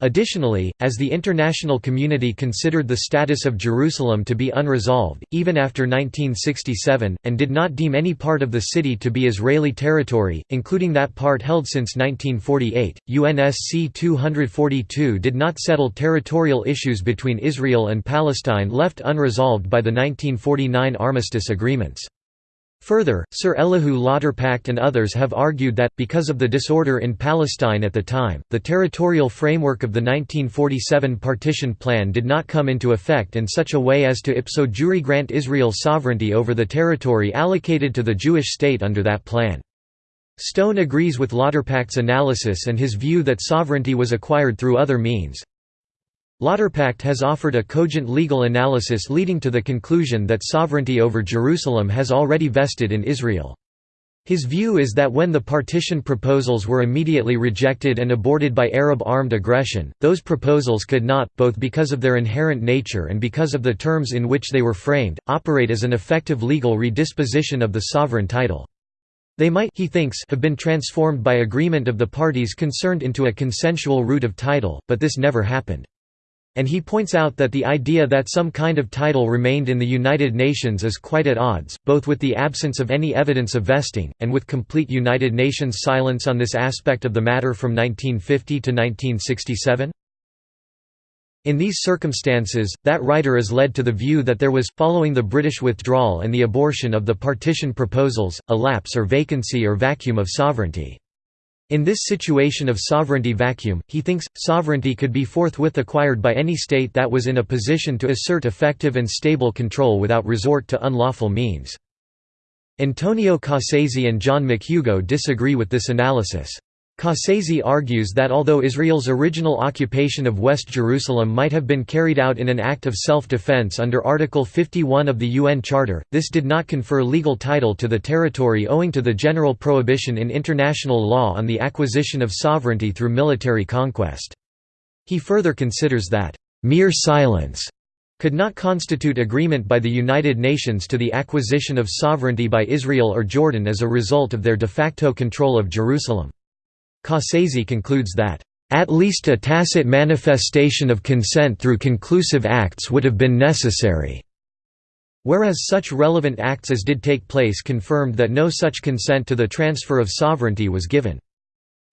S1: Additionally, as the international community considered the status of Jerusalem to be unresolved, even after 1967, and did not deem any part of the city to be Israeli territory, including that part held since 1948, UNSC 242 did not settle territorial issues between Israel and Palestine left unresolved by the 1949 armistice agreements. Further, Sir Elihu Lauterpacht and others have argued that, because of the disorder in Palestine at the time, the territorial framework of the 1947 partition plan did not come into effect in such a way as to ipso jure grant Israel sovereignty over the territory allocated to the Jewish state under that plan. Stone agrees with Lauterpacht's analysis and his view that sovereignty was acquired through other means, Lauterpacht has offered a cogent legal analysis leading to the conclusion that sovereignty over Jerusalem has already vested in Israel. His view is that when the partition proposals were immediately rejected and aborted by Arab armed aggression, those proposals could not, both because of their inherent nature and because of the terms in which they were framed, operate as an effective legal redisposition of the sovereign title. They might he thinks have been transformed by agreement of the parties concerned into a consensual root of title, but this never happened. And he points out that the idea that some kind of title remained in the United Nations is quite at odds, both with the absence of any evidence of vesting, and with complete United Nations silence on this aspect of the matter from 1950 to 1967. In these circumstances, that writer is led to the view that there was, following the British withdrawal and the abortion of the partition proposals, a lapse or vacancy or vacuum of sovereignty. In this situation of sovereignty vacuum, he thinks, sovereignty could be forthwith acquired by any state that was in a position to assert effective and stable control without resort to unlawful means. Antonio Cassese and John McHugo disagree with this analysis. Cassese argues that although Israel's original occupation of West Jerusalem might have been carried out in an act of self-defense under Article 51 of the UN Charter, this did not confer legal title to the territory owing to the general prohibition in international law on the acquisition of sovereignty through military conquest. He further considers that, "...mere silence," could not constitute agreement by the United Nations to the acquisition of sovereignty by Israel or Jordan as a result of their de facto control of Jerusalem. Cassese concludes that, "...at least a tacit manifestation of consent through conclusive acts would have been necessary." Whereas such relevant acts as did take place confirmed that no such consent to the transfer of sovereignty was given.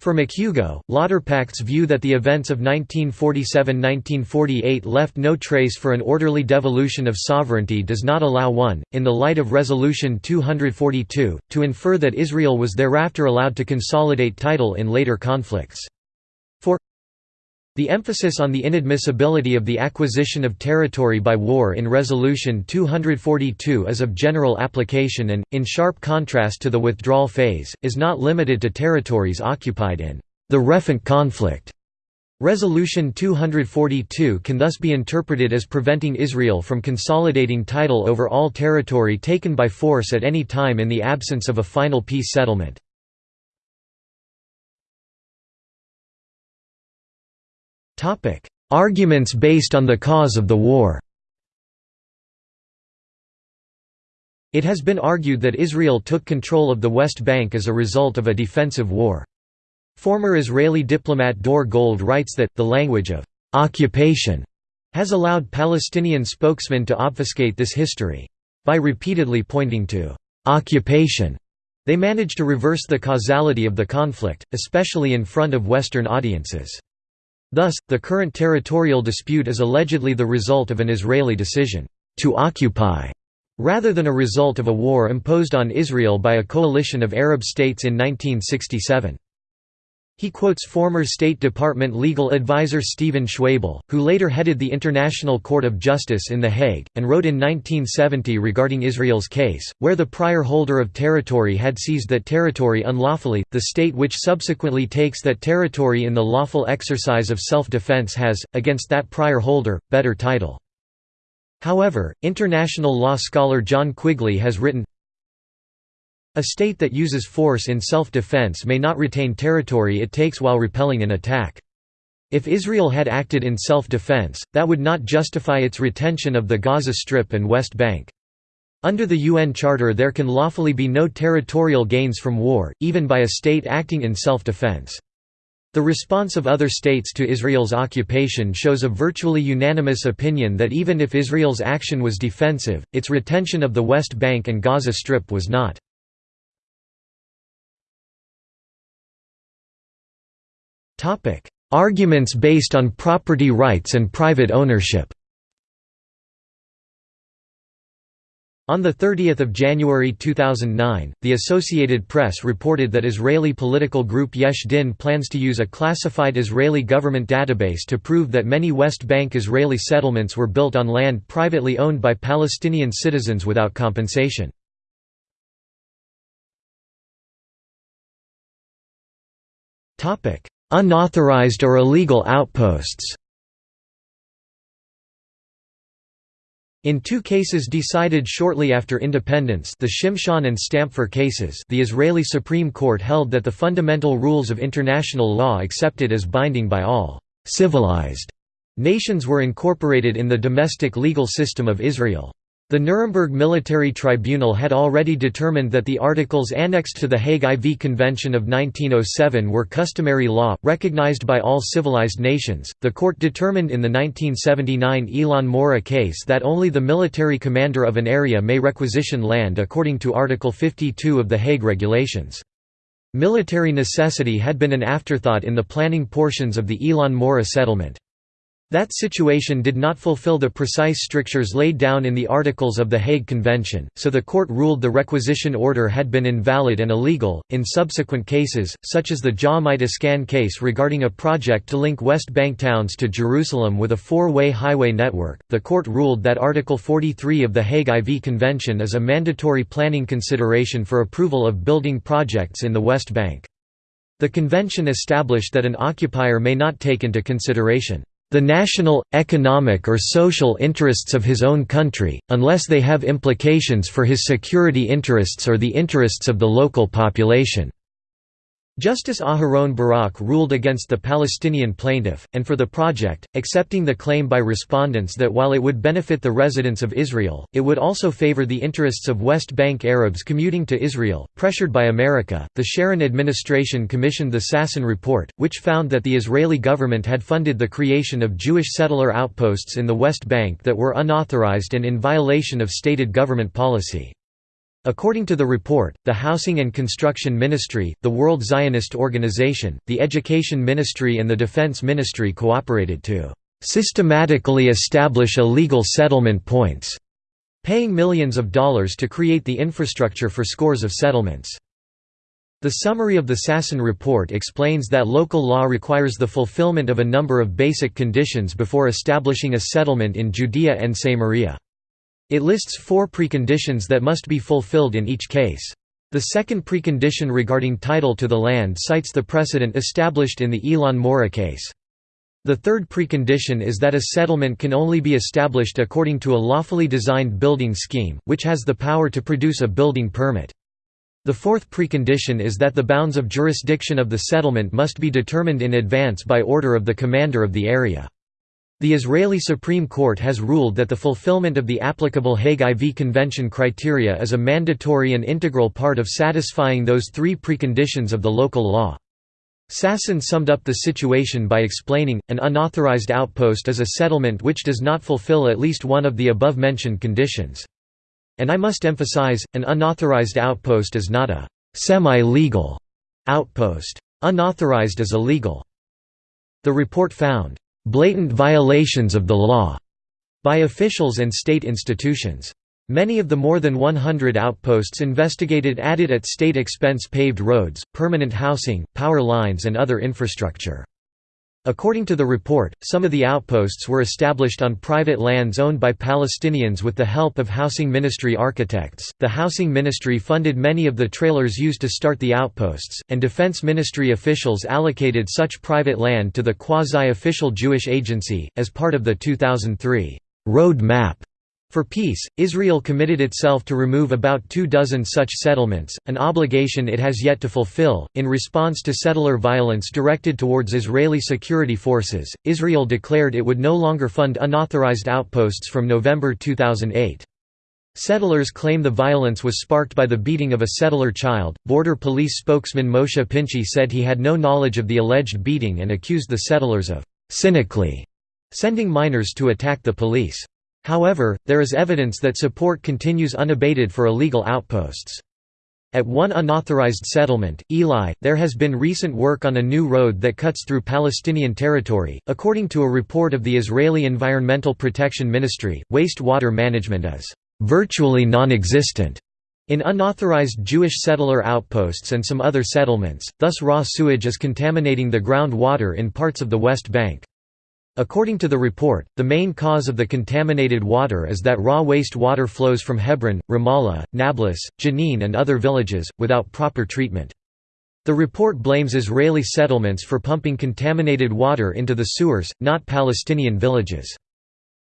S1: For McHugo, Lauterpacht's view that the events of 1947–1948 left no trace for an orderly devolution of sovereignty does not allow one, in the light of Resolution 242, to infer that Israel was thereafter allowed to consolidate title in later conflicts. The emphasis on the inadmissibility of the acquisition of territory by war in Resolution 242 is of general application and, in sharp contrast to the withdrawal phase, is not limited to territories occupied in the Refont conflict. Resolution 242 can thus be interpreted as preventing Israel from consolidating title over all territory taken by force at any time in the absence of a final peace settlement. "...arguments based on the cause of the war." It has been argued that Israel took control of the West Bank as a result of a defensive war. Former Israeli diplomat Dore Gold writes that, the language of «occupation» has allowed Palestinian spokesmen to obfuscate this history. By repeatedly pointing to «occupation», they manage to reverse the causality of the conflict, especially in front of Western audiences. Thus, the current territorial dispute is allegedly the result of an Israeli decision to occupy rather than a result of a war imposed on Israel by a coalition of Arab states in 1967. He quotes former State Department legal advisor Stephen Schwebel, who later headed the International Court of Justice in The Hague, and wrote in 1970 regarding Israel's case, where the prior holder of territory had seized that territory unlawfully, the state which subsequently takes that territory in the lawful exercise of self-defense has, against that prior holder, better title. However, international law scholar John Quigley has written, A state that uses force in self-defense may not retain territory it takes while repelling an attack. If Israel had acted in self-defense, that would not justify its retention of the Gaza Strip and West Bank. Under the UN Charter there can lawfully be no territorial gains from war, even by a state acting in self-defense. The response of other states to Israel's occupation shows a virtually unanimous opinion that even if Israel's action was defensive, its retention of the West Bank and Gaza Strip was not. Arguments based on property rights and private ownership. On 30 January 2009, the Associated Press reported that Israeli political group Yesh Din plans to use a classified Israeli government database to prove that many West Bank Israeli settlements were built on land privately owned by Palestinian citizens without compensation. Unauthorized or illegal outposts In two cases decided shortly after independence the Shimshon and Stampfer cases the Israeli Supreme Court held that the fundamental rules of international law accepted as binding by all «civilized» nations were incorporated in the domestic legal system of Israel. The Nuremberg Military Tribunal had already determined that the articles annexed to the Hague IV Convention of 1907 were customary law, recognized by all civilized nations. The court determined in the 1979 Elon Moreh case that only the military commander of an area may requisition land according to Article 52 of the Hague Regulations. Military necessity had been an afterthought in the planning portions of the Elon Moreh settlement. That situation did not fulfill the precise strictures laid down in the Articles of the Hague Convention, so the court ruled the requisition order had been invalid and illegal. In subsequent cases, such as the Ja'amite Iskan case regarding a project to link West Bank towns to Jerusalem with a four way highway network, the court ruled that Article 43 of the Hague IV Convention is a mandatory planning consideration for approval of building projects in the West Bank. The convention established that an occupier may not take into consideration the national, economic or social interests of his own country, unless they have implications for his security interests or the interests of the local population. Justice Aharon Barak ruled against the Palestinian plaintiff, and for the project, accepting the claim by respondents that while it would benefit the residents of Israel, it would also favor the interests of West Bank Arabs commuting to Israel. Pressured by America, the Sharon administration commissioned the Sasson Report, which found that the Israeli government had funded the creation of Jewish settler outposts in the West Bank that were unauthorized and in violation of stated government policy. According to the report, the Housing and Construction Ministry, the World Zionist Organization, the Education Ministry and the Defense Ministry cooperated to "...systematically establish illegal settlement points", paying millions of dollars to create the infrastructure for scores of settlements. The summary of the Sasson report explains that local law requires the fulfillment of a number of basic conditions before establishing a settlement in Judea and Samaria. It lists four preconditions that must be fulfilled in each case. The second precondition regarding title to the land cites the precedent established in the Elon Moreh case. The third precondition is that a settlement can only be established according to a lawfully designed building scheme, which has the power to produce a building permit. The fourth precondition is that the bounds of jurisdiction of the settlement must be determined in advance by order of the commander of the area. The Israeli Supreme Court has ruled that the fulfillment of the applicable Hague IV Convention criteria is a mandatory and integral part of satisfying those three preconditions of the local law. Sasson summed up the situation by explaining, an unauthorized outpost is a settlement which does not fulfill at least one of the above-mentioned conditions. And I must emphasize, an unauthorized outpost is not a semi-legal outpost. Unauthorized is illegal. The report found blatant violations of the law by officials and state institutions. Many of the more than 100 outposts investigated added at state expense paved roads, permanent housing, power lines and other infrastructure. According to the report, some of the outposts were established on private lands owned by Palestinians with the help of Housing Ministry architects. The Housing Ministry funded many of the trailers used to start the outposts, and Defense Ministry officials allocated such private land to the quasi official Jewish Agency. As part of the 2003 Road Map for peace, Israel committed itself to remove about two dozen such settlements, an obligation it has yet to fulfill. In response to settler violence directed towards Israeli security forces, Israel declared it would no longer fund unauthorized outposts from November 2008. Settlers claim the violence was sparked by the beating of a settler child. Border police spokesman Moshe Pinchi said he had no knowledge of the alleged beating and accused the settlers of cynically sending minors to attack the police. However, there is evidence that support continues unabated for illegal outposts. At one unauthorized settlement, Eli, there has been recent work on a new road that cuts through Palestinian territory. According to a report of the Israeli Environmental Protection Ministry, wastewater management is virtually non existent in unauthorized Jewish settler outposts and some other settlements, thus raw sewage is contaminating the groundwater in parts of the West Bank. According to the report, the main cause of the contaminated water is that raw waste water flows from Hebron, Ramallah, Nablus, Jenin and other villages, without proper treatment. The report blames Israeli settlements for pumping contaminated water into the sewers, not Palestinian villages.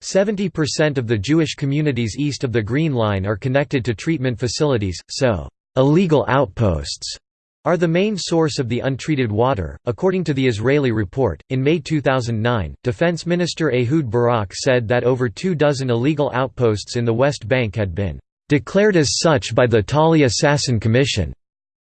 S1: 70% of the Jewish communities east of the Green Line are connected to treatment facilities, so illegal outposts are the main source of the untreated water. According to the Israeli report, in May 2009, Defense Minister Ehud Barak said that over two dozen illegal outposts in the West Bank had been declared as such by the Talia Sasson Commission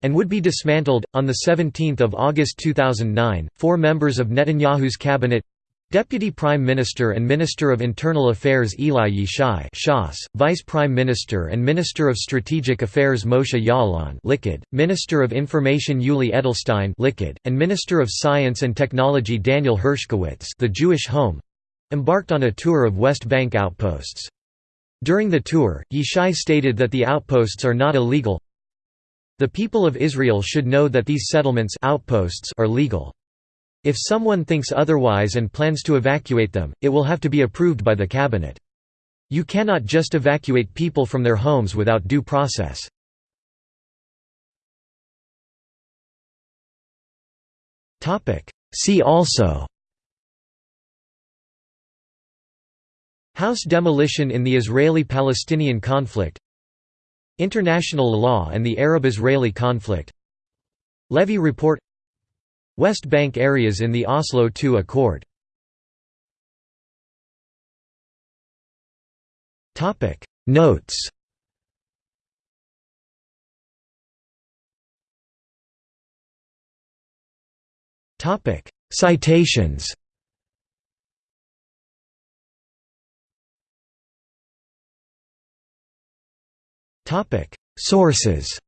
S1: and would be dismantled. On the 17th of August 2009, four members of Netanyahu's cabinet Deputy Prime Minister and Minister of Internal Affairs Eli Yishai Shas, Vice Prime Minister and Minister of Strategic Affairs Moshe Ya'alon Likud, Minister of Information Yuli Edelstein Likud, and Minister of Science and Technology Daniel Hershkovitz the Jewish Home, embarked on a tour of West Bank outposts. During the tour, Yishai stated that the outposts are not illegal. The people of Israel should know that these settlements outposts are legal. If someone thinks otherwise and plans to evacuate them, it will have to be approved by the cabinet. You cannot just evacuate people from their homes without due process. See also House demolition in the Israeli-Palestinian conflict International law and the Arab-Israeli conflict Levy Report West Bank areas in the Oslo II Accord. Notes. Citations. Sources